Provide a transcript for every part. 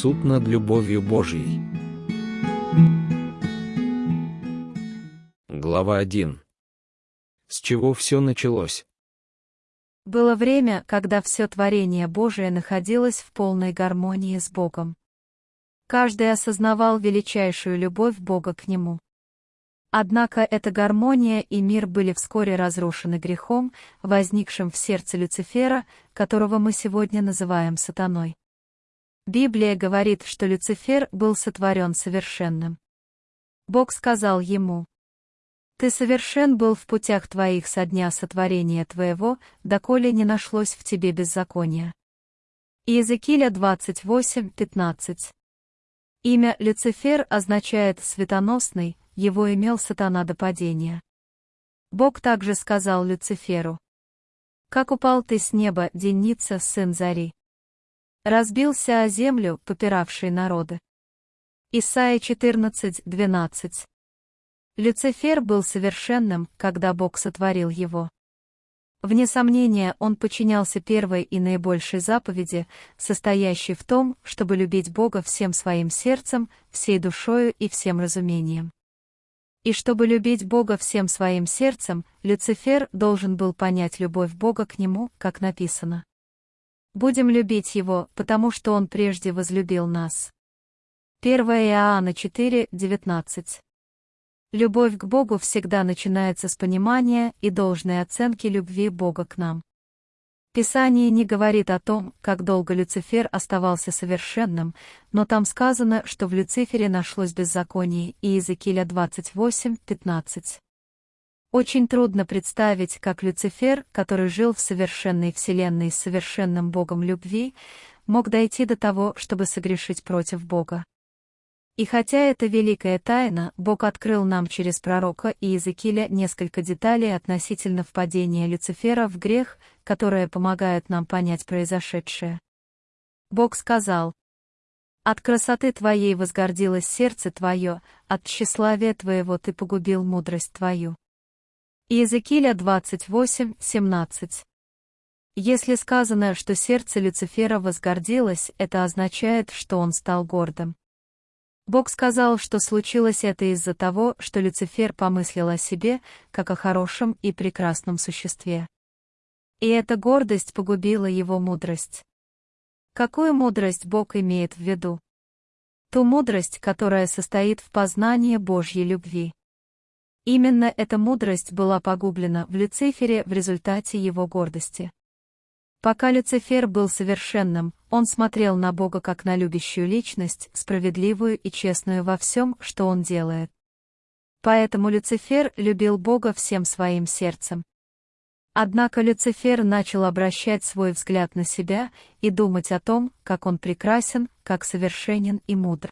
Суд над любовью Божьей. Глава 1. С чего все началось? Было время, когда все творение Божие находилось в полной гармонии с Богом. Каждый осознавал величайшую любовь Бога к нему. Однако эта гармония и мир были вскоре разрушены грехом, возникшим в сердце Люцифера, которого мы сегодня называем сатаной. Библия говорит, что Люцифер был сотворен совершенным. Бог сказал ему, «Ты совершен был в путях твоих со дня сотворения твоего, доколе не нашлось в тебе беззакония». Иезекииля 28, 15. Имя Люцифер означает «светоносный», его имел сатана до падения. Бог также сказал Люциферу, «Как упал ты с неба, денница, сын зари?» Разбился о землю, попиравший народы. Исайя 14, 12. Люцифер был совершенным, когда Бог сотворил его. Вне сомнения, он подчинялся первой и наибольшей заповеди, состоящей в том, чтобы любить Бога всем своим сердцем, всей душою и всем разумением. И чтобы любить Бога всем своим сердцем, Люцифер должен был понять любовь Бога к нему, как написано. Будем любить Его, потому что Он прежде возлюбил нас. 1 Иоанна 4, 19 Любовь к Богу всегда начинается с понимания и должной оценки любви Бога к нам. Писание не говорит о том, как долго Люцифер оставался совершенным, но там сказано, что в Люцифере нашлось беззаконие, и Иезекииля 28, 15. Очень трудно представить, как Люцифер, который жил в совершенной вселенной с совершенным Богом любви, мог дойти до того, чтобы согрешить против Бога. И хотя это великая тайна, Бог открыл нам через пророка и Иезекииля несколько деталей относительно впадения Люцифера в грех, которые помогают нам понять произошедшее. Бог сказал, «От красоты твоей возгордилось сердце твое, от тщеславия твоего ты погубил мудрость твою». Иезекииля 28, 17. Если сказано, что сердце Люцифера возгордилось, это означает, что он стал гордым. Бог сказал, что случилось это из-за того, что Люцифер помыслил о себе, как о хорошем и прекрасном существе. И эта гордость погубила его мудрость. Какую мудрость Бог имеет в виду? Ту мудрость, которая состоит в познании Божьей любви. Именно эта мудрость была погублена в Люцифере в результате его гордости. Пока Люцифер был совершенным, он смотрел на Бога как на любящую личность, справедливую и честную во всем, что он делает. Поэтому Люцифер любил Бога всем своим сердцем. Однако Люцифер начал обращать свой взгляд на себя и думать о том, как он прекрасен, как совершенен и мудр.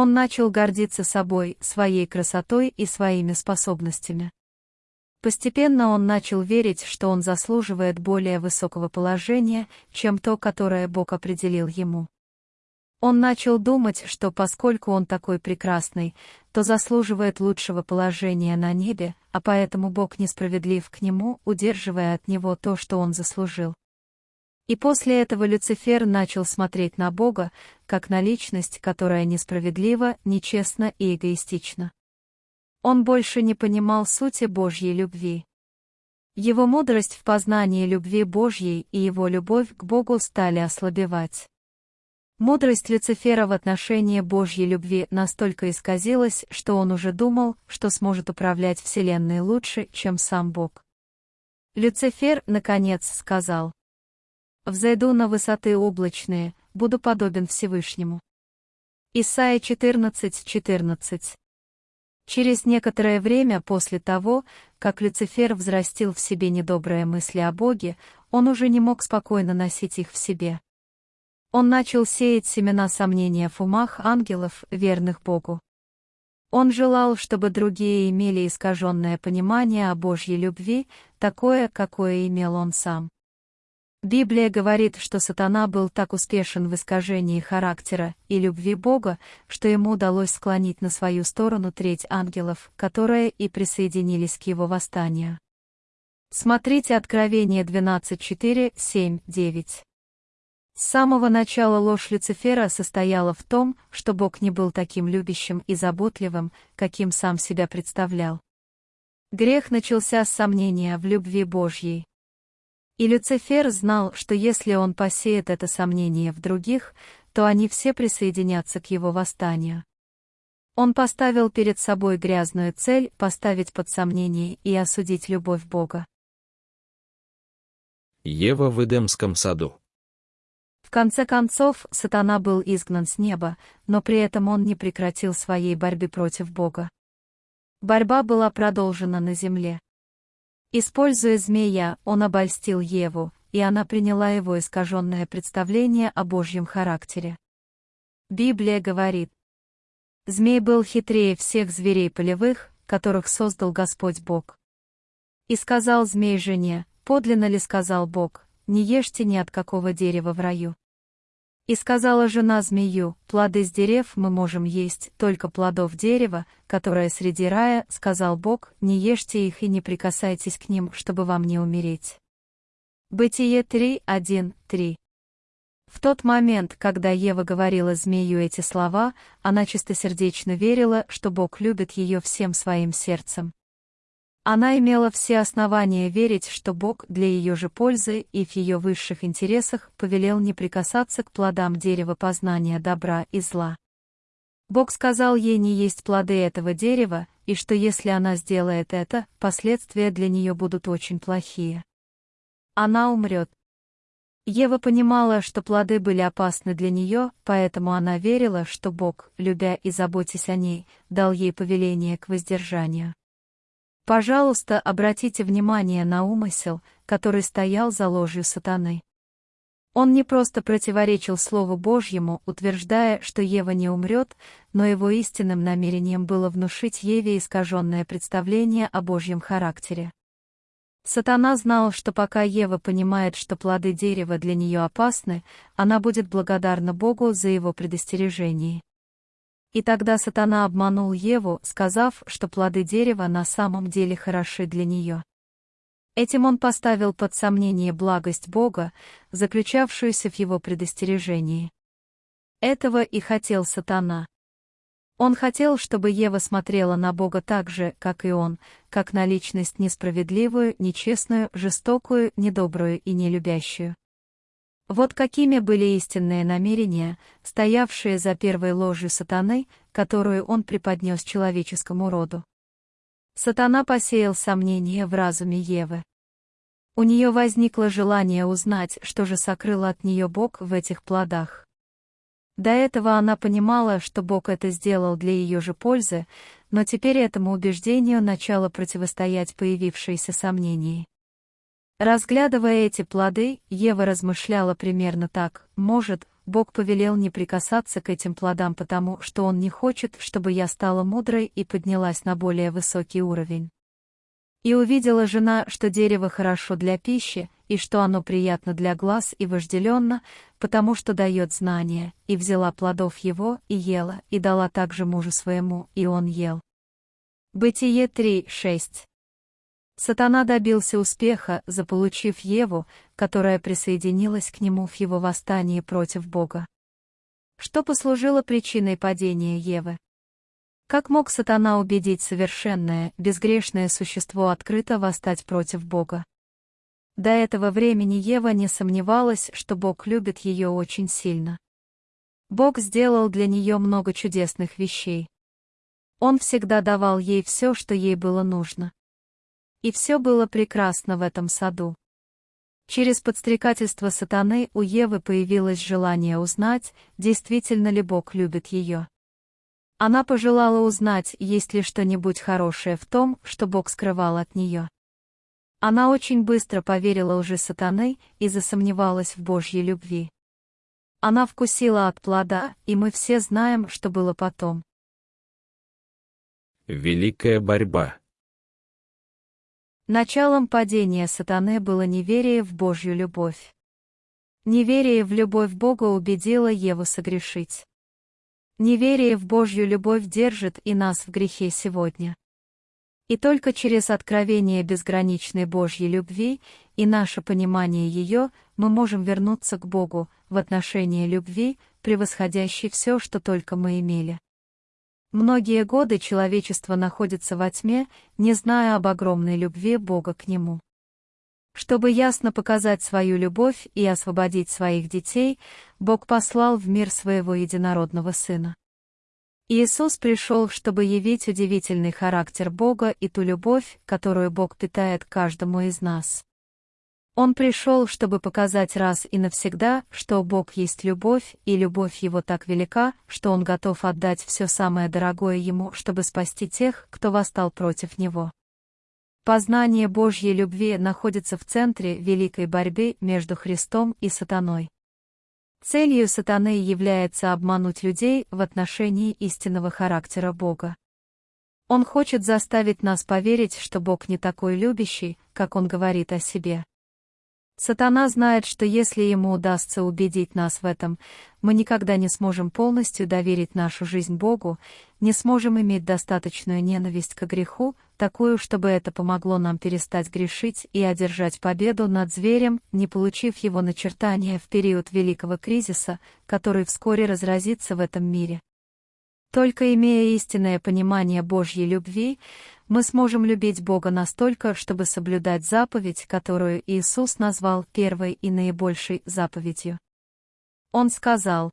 Он начал гордиться собой, своей красотой и своими способностями. Постепенно он начал верить, что он заслуживает более высокого положения, чем то, которое Бог определил ему. Он начал думать, что поскольку он такой прекрасный, то заслуживает лучшего положения на небе, а поэтому Бог несправедлив к нему, удерживая от него то, что он заслужил. И после этого Люцифер начал смотреть на Бога, как на личность, которая несправедлива, нечестна и эгоистична. Он больше не понимал сути Божьей любви. Его мудрость в познании любви Божьей и его любовь к Богу стали ослабевать. Мудрость Люцифера в отношении Божьей любви настолько исказилась, что он уже думал, что сможет управлять Вселенной лучше, чем сам Бог. Люцифер, наконец, сказал, «Взойду на высоты облачные, буду подобен Всевышнему». Исайя 14, 14 Через некоторое время после того, как Люцифер взрастил в себе недобрые мысли о Боге, он уже не мог спокойно носить их в себе. Он начал сеять семена сомнения в умах ангелов, верных Богу. Он желал, чтобы другие имели искаженное понимание о Божьей любви, такое, какое имел он сам. Библия говорит, что сатана был так успешен в искажении характера и любви Бога, что ему удалось склонить на свою сторону треть ангелов, которые и присоединились к его восстанию. Смотрите Откровение 12.4, 7, 9. С самого начала ложь Люцифера состояла в том, что Бог не был таким любящим и заботливым, каким сам себя представлял. Грех начался с сомнения в любви Божьей. И Люцифер знал, что если он посеет это сомнение в других, то они все присоединятся к его восстанию. Он поставил перед собой грязную цель поставить под сомнение и осудить любовь Бога. Ева в Эдемском саду. В конце концов, сатана был изгнан с неба, но при этом он не прекратил своей борьбы против Бога. Борьба была продолжена на земле. Используя змея, он обольстил Еву, и она приняла его искаженное представление о Божьем характере. Библия говорит, «Змей был хитрее всех зверей полевых, которых создал Господь Бог». И сказал змей жене, подлинно ли сказал Бог, не ешьте ни от какого дерева в раю. И сказала жена змею, плоды с дерев мы можем есть, только плодов дерева, которое среди рая, сказал Бог, не ешьте их и не прикасайтесь к ним, чтобы вам не умереть. Бытие 3, 1, 3. В тот момент, когда Ева говорила змею эти слова, она чистосердечно верила, что Бог любит ее всем своим сердцем. Она имела все основания верить, что Бог для ее же пользы и в ее высших интересах повелел не прикасаться к плодам дерева познания добра и зла. Бог сказал ей не есть плоды этого дерева, и что если она сделает это, последствия для нее будут очень плохие. Она умрет. Ева понимала, что плоды были опасны для нее, поэтому она верила, что Бог, любя и заботясь о ней, дал ей повеление к воздержанию. Пожалуйста, обратите внимание на умысел, который стоял за ложью сатаны. Он не просто противоречил Слову Божьему, утверждая, что Ева не умрет, но его истинным намерением было внушить Еве искаженное представление о Божьем характере. Сатана знал, что пока Ева понимает, что плоды дерева для нее опасны, она будет благодарна Богу за его предостережение. И тогда сатана обманул Еву, сказав, что плоды дерева на самом деле хороши для нее. Этим он поставил под сомнение благость Бога, заключавшуюся в его предостережении. Этого и хотел сатана. Он хотел, чтобы Ева смотрела на Бога так же, как и он, как на личность несправедливую, нечестную, жестокую, недобрую и нелюбящую. Вот какими были истинные намерения, стоявшие за первой ложью сатаны, которую он преподнес человеческому роду. Сатана посеял сомнения в разуме Евы. У нее возникло желание узнать, что же сокрыл от нее Бог в этих плодах. До этого она понимала, что Бог это сделал для ее же пользы, но теперь этому убеждению начало противостоять появившиеся сомнения. Разглядывая эти плоды, Ева размышляла примерно так, может, Бог повелел не прикасаться к этим плодам потому, что Он не хочет, чтобы я стала мудрой и поднялась на более высокий уровень. И увидела жена, что дерево хорошо для пищи, и что оно приятно для глаз и вожделенно, потому что дает знания, и взяла плодов его, и ела, и дала также мужу своему, и он ел. Бытие 3, 6 Сатана добился успеха, заполучив Еву, которая присоединилась к нему в его восстании против Бога. Что послужило причиной падения Евы? Как мог сатана убедить совершенное, безгрешное существо открыто восстать против Бога? До этого времени Ева не сомневалась, что Бог любит ее очень сильно. Бог сделал для нее много чудесных вещей. Он всегда давал ей все, что ей было нужно. И все было прекрасно в этом саду. Через подстрекательство сатаны у Евы появилось желание узнать, действительно ли Бог любит ее. Она пожелала узнать, есть ли что-нибудь хорошее в том, что Бог скрывал от нее. Она очень быстро поверила лжи сатаны и засомневалась в Божьей любви. Она вкусила от плода, и мы все знаем, что было потом. Великая борьба. Началом падения сатаны было неверие в Божью любовь. Неверие в любовь Бога убедило Еву согрешить. Неверие в Божью любовь держит и нас в грехе сегодня. И только через откровение безграничной Божьей любви и наше понимание ее, мы можем вернуться к Богу в отношении любви, превосходящей все, что только мы имели. Многие годы человечество находится во тьме, не зная об огромной любви Бога к нему. Чтобы ясно показать свою любовь и освободить своих детей, Бог послал в мир своего единородного Сына. Иисус пришел, чтобы явить удивительный характер Бога и ту любовь, которую Бог питает каждому из нас. Он пришел, чтобы показать раз и навсегда, что Бог есть любовь, и любовь Его так велика, что Он готов отдать все самое дорогое Ему, чтобы спасти тех, кто восстал против Него. Познание Божьей любви находится в центре великой борьбы между Христом и сатаной. Целью сатаны является обмануть людей в отношении истинного характера Бога. Он хочет заставить нас поверить, что Бог не такой любящий, как Он говорит о себе. Сатана знает, что если ему удастся убедить нас в этом, мы никогда не сможем полностью доверить нашу жизнь Богу, не сможем иметь достаточную ненависть к греху, такую, чтобы это помогло нам перестать грешить и одержать победу над зверем, не получив его начертания в период великого кризиса, который вскоре разразится в этом мире. Только имея истинное понимание Божьей любви, мы сможем любить Бога настолько, чтобы соблюдать заповедь, которую Иисус назвал первой и наибольшей заповедью. Он сказал,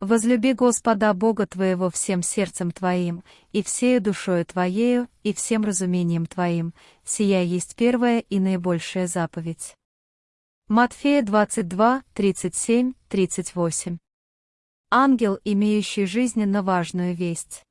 «Возлюби Господа Бога твоего всем сердцем твоим, и всею душою твоею, и всем разумением твоим, сия есть первая и наибольшая заповедь». Матфея 22, 37, 38 ангел, имеющий жизненно важную весть.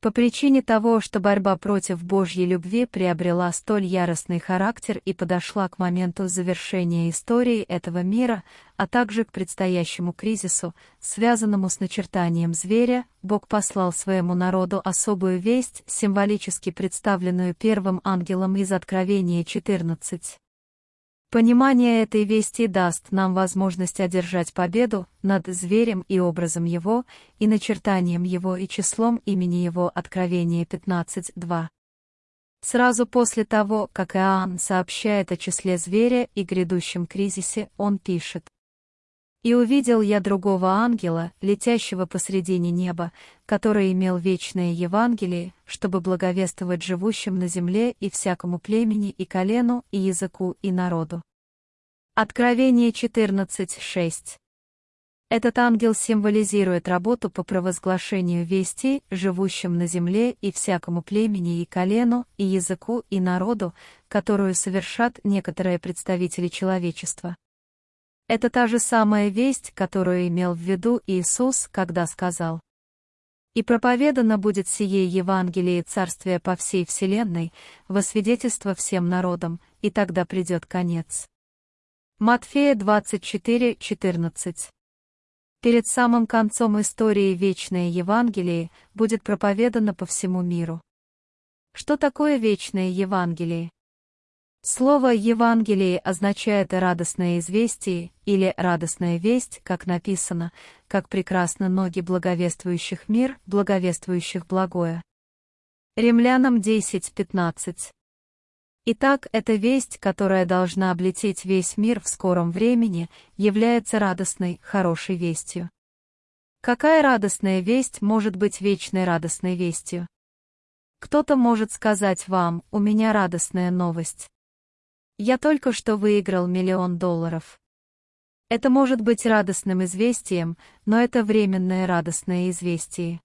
По причине того, что борьба против Божьей любви приобрела столь яростный характер и подошла к моменту завершения истории этого мира, а также к предстоящему кризису, связанному с начертанием зверя, Бог послал своему народу особую весть, символически представленную первым ангелом из Откровения 14. Понимание этой вести даст нам возможность одержать победу над зверем и образом его, и начертанием его и числом имени его Откровение 15.2. Сразу после того, как Иоанн сообщает о числе зверя и грядущем кризисе, он пишет. «И увидел я другого ангела, летящего посредине неба, который имел вечное Евангелие, чтобы благовествовать живущим на земле и всякому племени и колену, и языку, и народу». Откровение 14.6 Этот ангел символизирует работу по провозглашению вести, живущим на земле и всякому племени и колену, и языку, и народу, которую совершат некоторые представители человечества. Это та же самая весть, которую имел в виду Иисус, когда сказал «И проповедано будет сие Евангелие Царствия по всей вселенной, во свидетельство всем народам, и тогда придет конец». Матфея 24, 14 Перед самым концом истории Вечное Евангелие будет проповедано по всему миру. Что такое Вечное Евангелие? Слово «Евангелие» означает «радостное известие» или «радостная весть», как написано, как прекрасно ноги благовествующих мир, благовествующих благое. Римлянам 10.15 Итак, эта весть, которая должна облететь весь мир в скором времени, является радостной, хорошей вестью. Какая радостная весть может быть вечной радостной вестью? Кто-то может сказать вам, у меня радостная новость. Я только что выиграл миллион долларов. Это может быть радостным известием, но это временное радостное известие.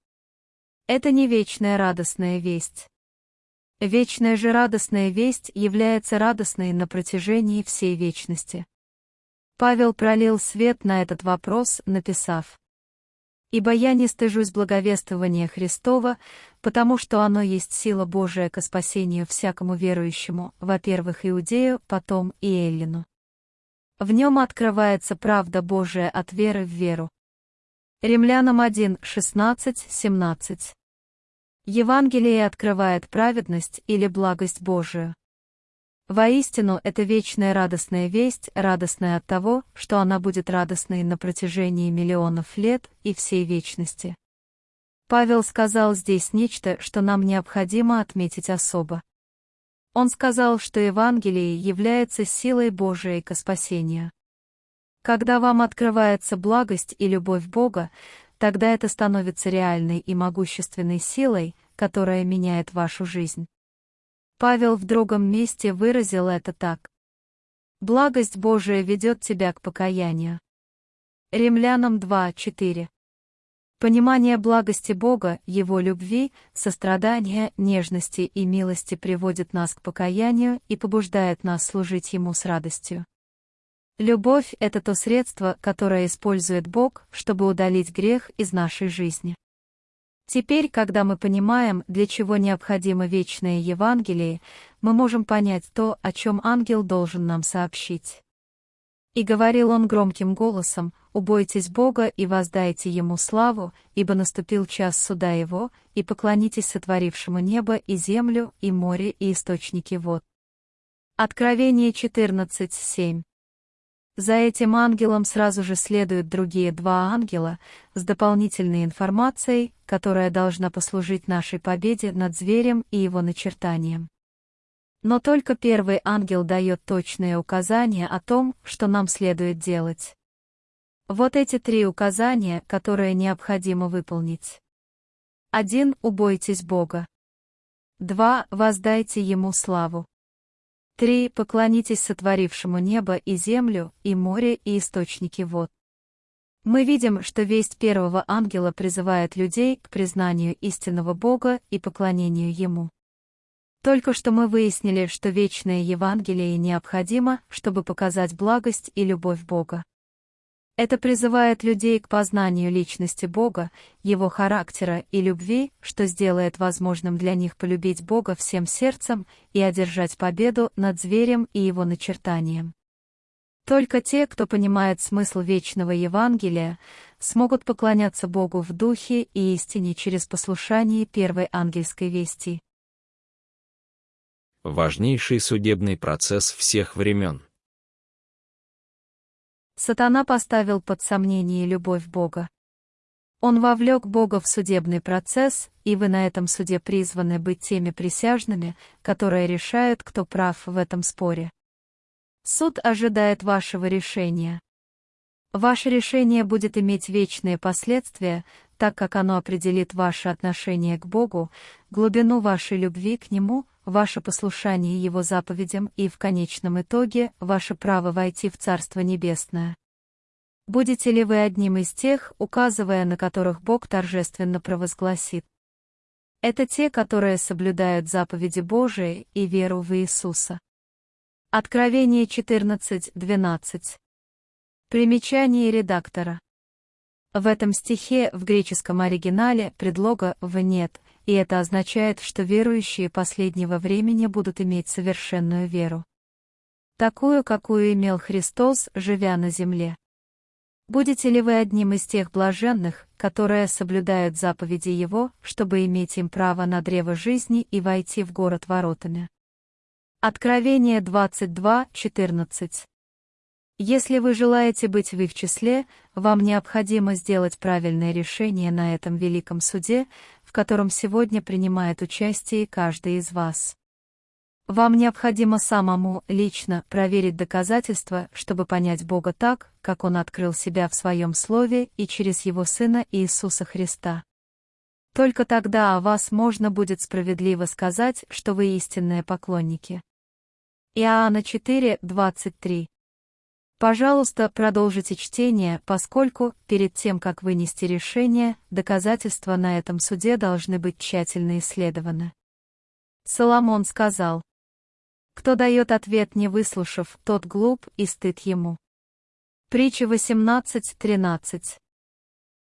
Это не вечная радостная весть. Вечная же радостная весть является радостной на протяжении всей вечности. Павел пролил свет на этот вопрос, написав «Ибо я не стыжусь благовествования Христова, потому что оно есть сила Божия ко спасению всякому верующему, во-первых, Иудею, потом и Эллину. В нем открывается правда Божия от веры в веру. Римлянам 1, 16, 17. Евангелие открывает праведность или благость Божию. Воистину, это вечная радостная весть, радостная от того, что она будет радостной на протяжении миллионов лет и всей вечности. Павел сказал здесь нечто, что нам необходимо отметить особо. Он сказал, что Евангелие является силой Божией к спасению. Когда вам открывается благость и любовь Бога, тогда это становится реальной и могущественной силой, которая меняет вашу жизнь. Павел в другом месте выразил это так. Благость Божия ведет тебя к покаянию. Римлянам 2:4. Понимание благости Бога, Его любви, сострадания, нежности и милости приводит нас к покаянию и побуждает нас служить Ему с радостью. Любовь — это то средство, которое использует Бог, чтобы удалить грех из нашей жизни. Теперь, когда мы понимаем, для чего необходимо вечное Евангелие, мы можем понять то, о чем ангел должен нам сообщить. И говорил он громким голосом, «Убойтесь Бога и воздайте Ему славу, ибо наступил час суда Его, и поклонитесь сотворившему небо и землю, и море, и источники вод». Откровение 14.7 за этим ангелом сразу же следуют другие два ангела с дополнительной информацией, которая должна послужить нашей победе над зверем и его начертанием. Но только первый ангел дает точные указания о том, что нам следует делать. Вот эти три указания, которые необходимо выполнить. 1. Убойтесь Бога. 2. Воздайте Ему славу. 3. Поклонитесь сотворившему небо и землю, и море, и источники вод. Мы видим, что весть первого ангела призывает людей к признанию истинного Бога и поклонению Ему. Только что мы выяснили, что вечное Евангелие необходимо, чтобы показать благость и любовь Бога. Это призывает людей к познанию личности Бога, Его характера и любви, что сделает возможным для них полюбить Бога всем сердцем и одержать победу над зверем и его начертанием. Только те, кто понимает смысл вечного Евангелия, смогут поклоняться Богу в духе и истине через послушание первой ангельской вести. Важнейший судебный процесс всех времен. Сатана поставил под сомнение любовь Бога. Он вовлек Бога в судебный процесс, и вы на этом суде призваны быть теми присяжными, которые решают, кто прав в этом споре. Суд ожидает вашего решения. Ваше решение будет иметь вечные последствия, так как оно определит ваше отношение к Богу, глубину вашей любви к Нему, ваше послушание Его заповедям и, в конечном итоге, ваше право войти в Царство Небесное. Будете ли вы одним из тех, указывая на которых Бог торжественно провозгласит? Это те, которые соблюдают заповеди Божии и веру в Иисуса. Откровение 14.12. Примечание редактора. В этом стихе в греческом оригинале предлога «в» нет, и это означает, что верующие последнего времени будут иметь совершенную веру. Такую, какую имел Христос, живя на земле. Будете ли вы одним из тех блаженных, которые соблюдают заповеди Его, чтобы иметь им право на древо жизни и войти в город воротами? Откровение 22.14 если вы желаете быть в их числе, вам необходимо сделать правильное решение на этом великом суде, в котором сегодня принимает участие каждый из вас. Вам необходимо самому, лично, проверить доказательства, чтобы понять Бога так, как Он открыл себя в Своем Слове и через Его Сына Иисуса Христа. Только тогда о вас можно будет справедливо сказать, что вы истинные поклонники. Иоанна 4, 23 Пожалуйста, продолжите чтение, поскольку, перед тем, как вынести решение, доказательства на этом суде должны быть тщательно исследованы. Соломон сказал, «Кто дает ответ, не выслушав, тот глуп и стыд ему». Притча 18.13